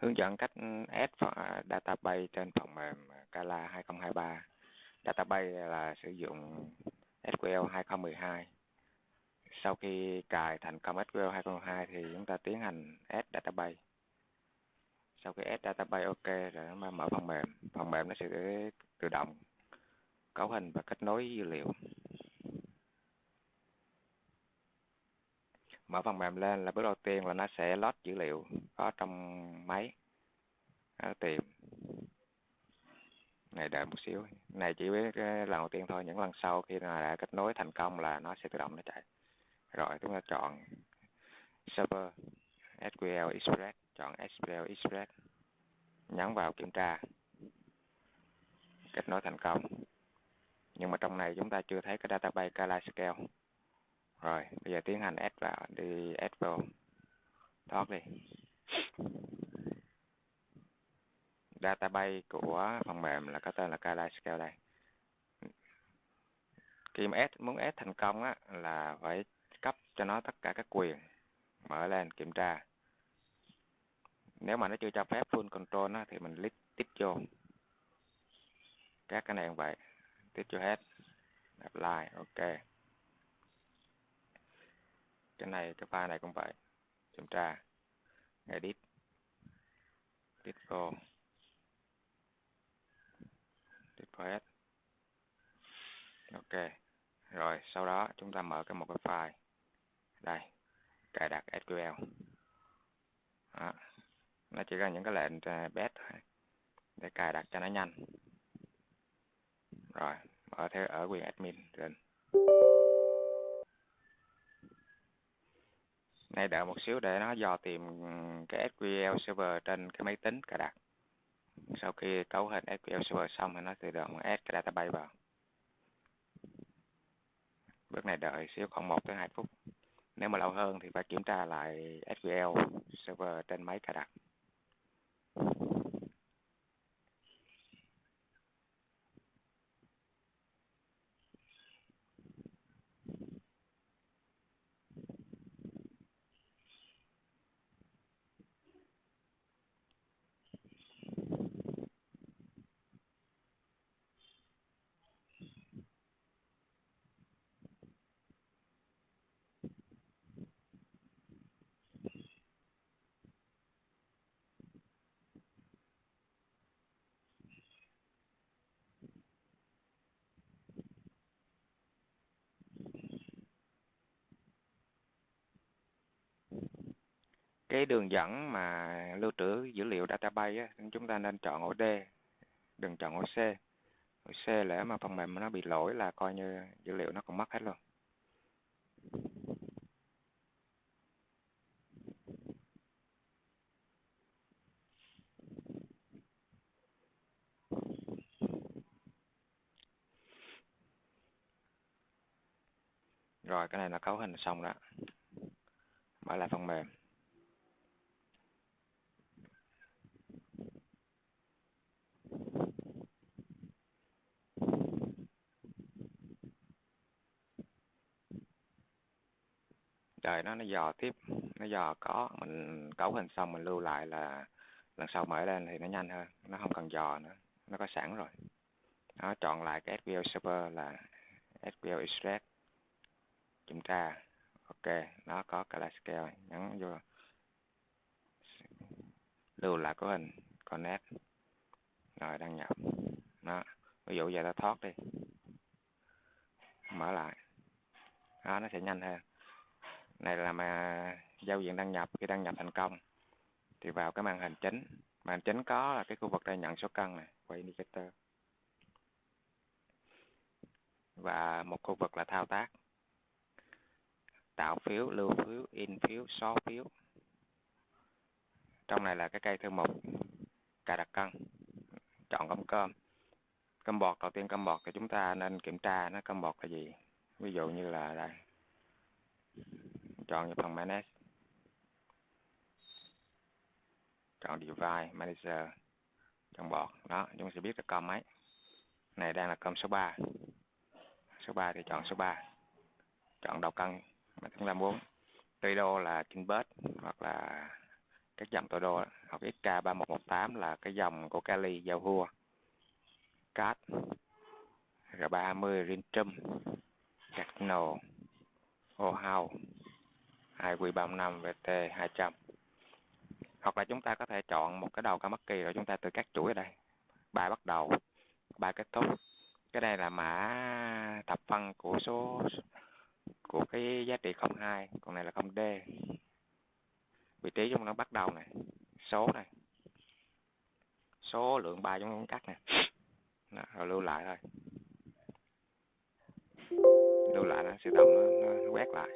hướng dẫn cách add database trên phần mềm Scala 2023 database là sử dụng SQL 2012 sau khi cài thành công SQL 2012 thì chúng ta tiến hành add database. Sau khi add database, ok, rồi nó mở phần mềm. Phần mềm nó sẽ tự động cấu hình và kết nối dữ liệu. Mở phần mềm lên là bước đầu tiên là nó sẽ load dữ liệu có trong máy. Nó tìm. Này, đợi một xíu. Này, chỉ biết ờ, lần đầu tiên thôi, những lần sau khi là đã kết nối thành công là nó sẽ tự động nó chạy. Rồi, chúng ta chọn server SQL Express, chọn SQL Express. Nhấn vào kiểm tra. Kết nối thành công. Nhưng mà trong này chúng ta chưa thấy cái database Kalaiscale rồi bây giờ tiến hành add vào đi add vào. Thoát đi. Database của phần mềm là có tên là Kalaiscale đây. Khi mà add, muốn add thành công á, là phải cấp cho nó tất cả các quyền. Mở lên kiểm tra. Nếu mà nó chưa cho phép full control á, thì mình click tiếp vô. Các cái này cũng vậy. Tiếp vô hết. Apply ok cái này, cái file này cũng vậy. Kiểm tra. Edit. Edit vô. Edit vô hết. Ok. Rồi, sau đó chúng ta mở cái một cái file. Đây. Cài đặt SQL đó. nó chỉ là những cái lệnh à, best để cài đặt cho nó nhanh. Rồi, mở theo, ở quyền admin trên. Này đợi một xíu để nó dò tìm cái SQL server trên cái máy tính cài đặt. Sau khi cấu hình SQL server xong thì nó tự động add cái database vào. Bước này đợi xíu khoảng 1 tới 2 phút. Nếu mà lâu hơn thì phải kiểm tra lại SQL server trên máy cài đặt. Cái đường dẫn mà lưu trữ dữ liệu database á, chúng ta nên chọn ổ D đừng chọn ổ C. Ổ C lẽ mà phần mềm nó bị lỗi là coi như dữ liệu nó cũng mất hết luôn. Rồi cái này là cấu hình xong đó. Mở lại phần mềm. Đời nó nó dò tiếp, nó dò có, mình cấu hình xong mình lưu lại là lần sau mở lên thì nó nhanh hơn, nó không cần dò nữa, nó có sẵn rồi. Nó chọn lại cái SQL server là SQL Express kiểm tra, ok, nó có Classical nhấn vô, lưu lại cấu hình, connect, rồi đăng nhập. Nó, ví dụ giờ ta thoát đi, mở lại đó nó sẽ nhanh hơn này là mà giao diện đăng nhập, khi đăng nhập thành công, thì vào cái màn hình chính. Màn hình chính có là cái khu vực đây nhận số cân này quay indicator. Và một khu vực là thao tác. Tạo phiếu, lưu phiếu, in phiếu xóa phiếu. Trong này là cái cây thư mục, cài đặt cân. Chọn cơm cơm. Cơm bọt, đầu tiên cơm bọt thì chúng ta nên kiểm tra nó cơm bọt là gì. Ví dụ như là đây chọn vào phần manage chọn device manager. Chọn bọt. Đó, chúng sẽ biết là com mấy này đang là com số 3 số 3 thì chọn số 3 chọn đầu cân mà chúng ta muốn tùy đô là Kinbird hoặc là các dòng tọa độ hoặc XK3118 là cái dòng của Kali giao hua cát R30 Rintrum Cardinal Ohio IQ35 VT 200 hoặc là chúng ta có thể chọn một cái đầu Kamaki rồi chúng ta tự cắt chuỗi ở đây. Bài bắt đầu bài kết thúc. Cái này là mã thập phân của số của cái giá trị 02 còn này là 0D vị trí chúng nó bắt đầu này. Số này. Số lượng bài chúng nó cắt nè rồi lưu lại thôi. Lưu lại nó tự động nó, nó quét lại.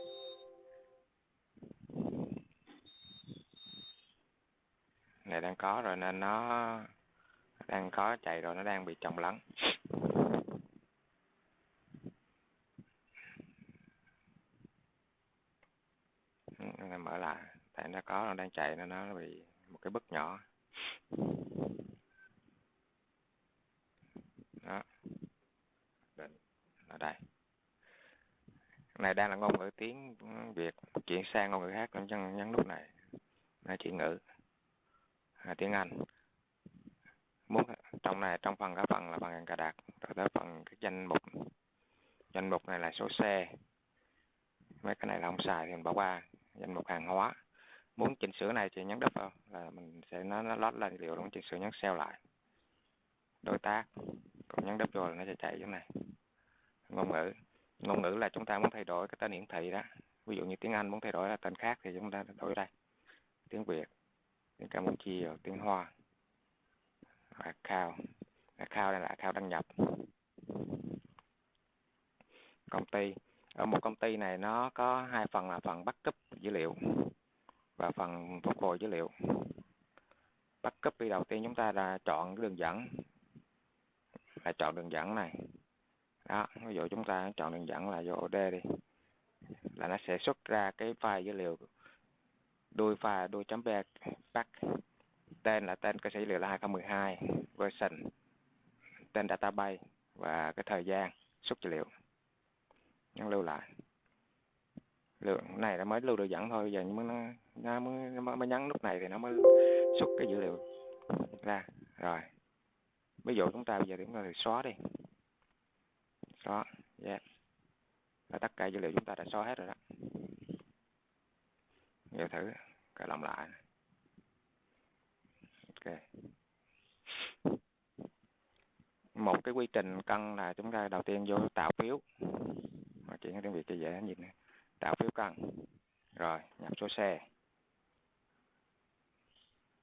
Đang có rồi nên nó đang có chạy rồi, nó đang bị trồng lắng ừ, này mở lại. Tại nó có, nó đang chạy nên nó bị một cái bức nhỏ. Đó. Định. Ở đây. Này đang là ngôn ngữ tiếng việt, chuyển sang ngôn ngữ khác cũng nhấn nhấn nút này. Là chuyển ngữ tiếng anh. Muốn trong này, trong phần cái phần là phần cài đặt rồi tới phần cái danh mục. Danh mục này là số xe. Mấy cái này là không xài thì mình bỏ qua. Danh mục hàng hóa. Muốn chỉnh sửa này thì nhấn đúp vào, là mình sẽ nó nó lót lên liệu muốn chỉnh sửa nhấn sale lại. Đối tác còn nhấn đúp rồi là nó sẽ chạy chỗ này. Ngôn ngữ ngôn ngữ là chúng ta muốn thay đổi cái tên hiển thị đó. Ví dụ như tiếng Anh muốn thay đổi là tên khác thì chúng ta đổi đây. Tiếng Việt tiếng Campuchia tiếng Hoa. À, account à, account đây là account đăng nhập. Công ty. Ở một công ty này nó có hai phần là phần backup dữ liệu và phần phục hồi dữ liệu. Backup đi đầu tiên chúng ta là chọn đường dẫn. Là chọn đường dẫn này. Đó, ví dụ chúng ta chọn đường dẫn là vô OD đi. Là nó sẽ xuất ra cái file dữ liệu đuôi file đuôi chấm back tên là tên cơ sở dữ liệu là 2012 version tên database và cái thời gian xuất dữ liệu. Nhấn lưu lại. Lượng này nó mới lưu được dẫn thôi giờ nhưng mà nó, nó mới, nó mới nhấn lúc này thì nó mới xuất cái dữ liệu ra. Rồi. Ví dụ chúng ta bây giờ chúng ta thì xóa đi. Xóa. Yeah. là tất cả dữ liệu chúng ta đã xóa hết rồi đó giờ thử cài lòng lại. Ok. Một cái quy trình cân là chúng ta đầu tiên vô tạo phiếu. Mà chuyển tiếng việt cho dễ nhìn này tạo phiếu cân. Rồi, nhập số xe.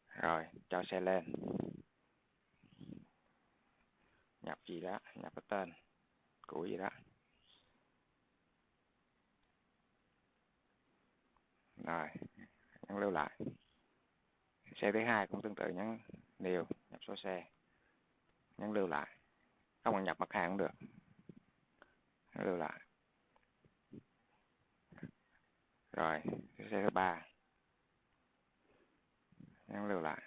Rồi, cho xe lên. Nhập gì đó, nhập cái tên của gì đó. Rồi nhấn lưu lại. Xe thứ hai cũng tương tự nhấn điều nhập số xe. Nhấn lưu lại. Không cần nhập mặt hàng cũng được. Nhấn lưu lại. Rồi, xe thứ ba. Nhấn lưu lại.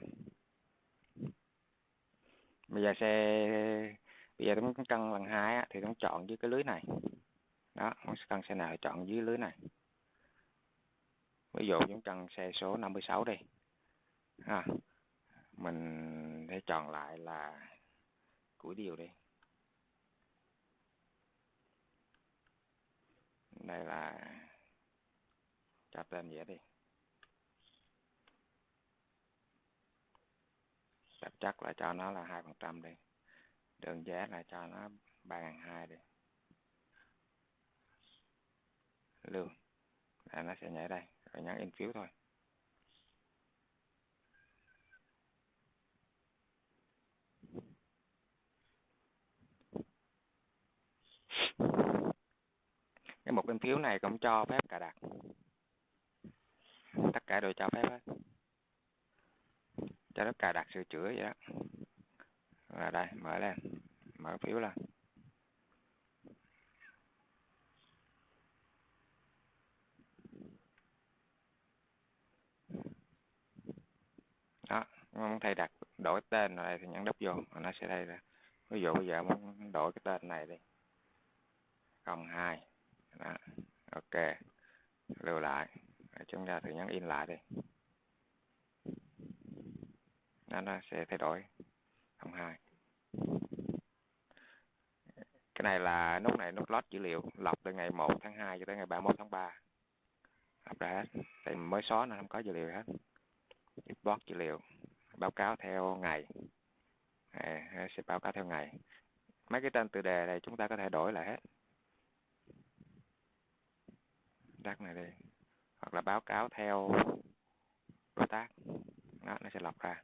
Bây giờ xe, bây giờ chúng cân lần hai thì chúng chọn dưới cái lưới này. Đó, muốn cân xe nào thì chọn dưới lưới này ví dụ chúng cần xe số 56 đi. Ha, mình sẽ chọn lại là cuối điều đi. Đây là cho tên dễ đi. Chắc chắc là cho nó là hai phần trăm đi. Đường giá là cho nó ba ngàn hai đi. Lương là nó sẽ nhảy đây cả nhấn in phiếu thôi. Cái một in phiếu này cũng cho phép cài đặt. Tất cả đều cho phép hết. Cho nó cài đặt sửa chữa vậy đó. Và đây, mở lên, mở phiếu lên đó muốn thay đặt đổi tên ở đây thì nhấn đúp vô nó sẽ đây ra. Ví dụ bây giờ muốn đổi cái tên này đi. Cộng hai. Đó ok. Lưu lại. Chúng ta thử nhấn in lại đi. Nó, nó sẽ thay đổi. 02 cái này là nút này nút lót dữ liệu lọc từ ngày 1 tháng 2 cho tới ngày 31 tháng 3 lọc ra hết. Tại mới xóa nó không có dữ liệu hết. Export dữ liệu báo cáo theo ngày. À, à, sẽ báo cáo theo ngày. Mấy cái tên từ đề này chúng ta có thể đổi lại hết. Đắt này đi. Hoặc là báo cáo theo đối tác. Đó, nó sẽ lọc ra.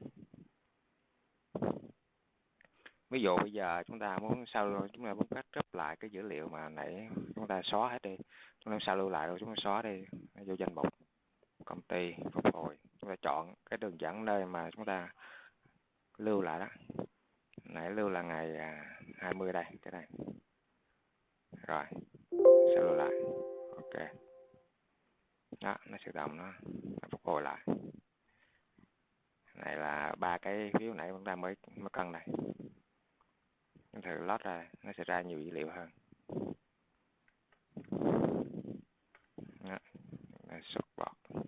Ví dụ bây giờ chúng ta muốn sao chúng ta muốn cắt gấp lại cái dữ liệu mà nãy chúng ta xóa hết đi. Chúng ta sao lưu lại rồi chúng ta xóa đi. Vô danh mục. Công ty phục hồi chúng ta chọn cái đường dẫn nơi mà chúng ta lưu lại đó. Nãy lưu là ngày à, 20 đây cái này. Rồi sẽ lưu lại. Ok. Đó nó tự động nó, nó phục hồi lại. Này là ba cái phiếu nãy chúng ta mới mới cân này. Chúng thử lót ra nó sẽ ra nhiều dữ liệu hơn đó, nó xuất bọt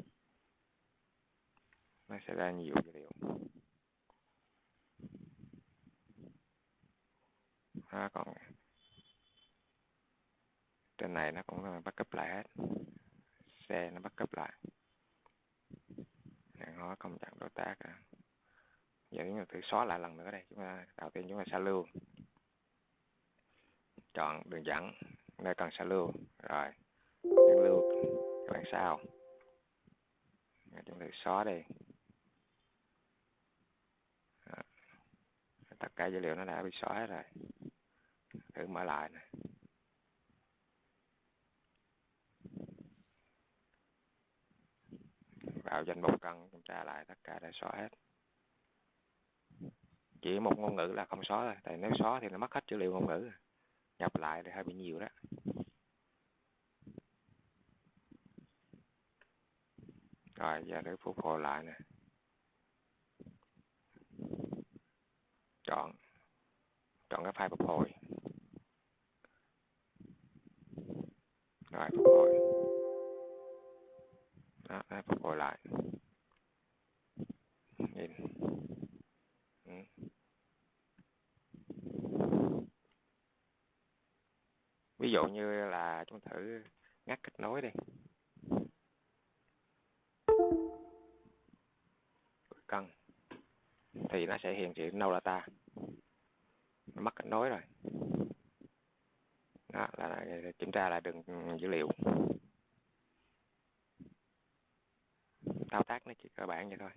nó sẽ ra nhiều dữ liệu đó, còn trên này nó cũng bắt cấp lại hết. Xe nó bắt cấp lại. Hàng hóa công trạng đối tác à. giờ chúng ta thử xóa lại lần nữa đây. Chúng ta đầu tiên chúng ta sẽ lưu. Chọn đường dẫn nơi cần sẽ lưu. Rồi nhấn lưu các bạn sao chúng ta xóa đi Đó. tất cả dữ liệu nó đã bị xóa hết rồi. Thử mở lại này vào danh mục cần kiểm tra lại tất cả đã xóa hết. Chỉ một ngôn ngữ là không xóa thôi, tại nếu xóa thì nó mất hết dữ liệu ngôn ngữ nhập lại thì hơi bị nhiều đó. Rồi, giờ để phục hồi lại nè. Chọn chọn cái file phục hồi. Rồi phục hồi. Đó, đây phục hồi lại. Nhìn. Ừ. ví dụ như là chúng thử ngắt kết nối đi. Cân thì nó sẽ hiện chữ no data mất kết nối rồi. Đó là kiểm tra lại đường dữ liệu. Thao tác nó chỉ cơ bản vậy thôi.